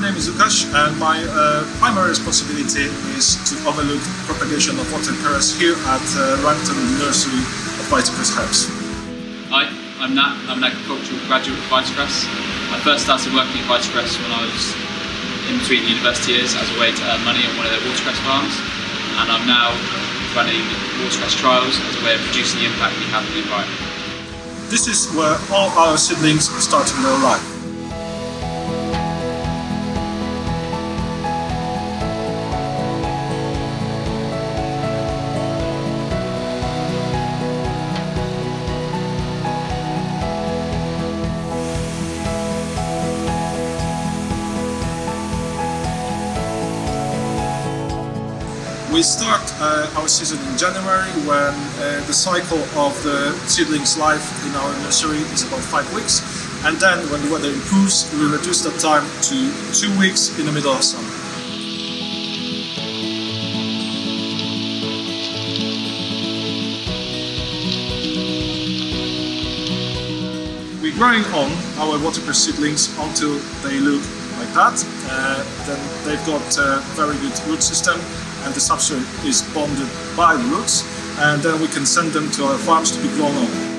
name is Lukasz and my uh, primary responsibility is to overlook propagation of watercress here at uh, Langton Nursery of Vitacress Herbs. Hi, I'm Nat. I'm an agricultural graduate of Vitacress. I first started working at Vitacress when I was in between university years as a way to earn money on one of their watercress farms and I'm now running watercress trials as a way of reducing the impact we have on the environment. This is where all our seedlings started their life. We start uh, our season in January when uh, the cycle of the seedling's life in our nursery is about five weeks and then when the weather improves we reduce that time to two weeks in the middle of summer. We're growing on our watercress seedlings until they look like that. Uh, then they've got a very good root system and the substrate is bonded by the roots and then we can send them to our farms to be grown on.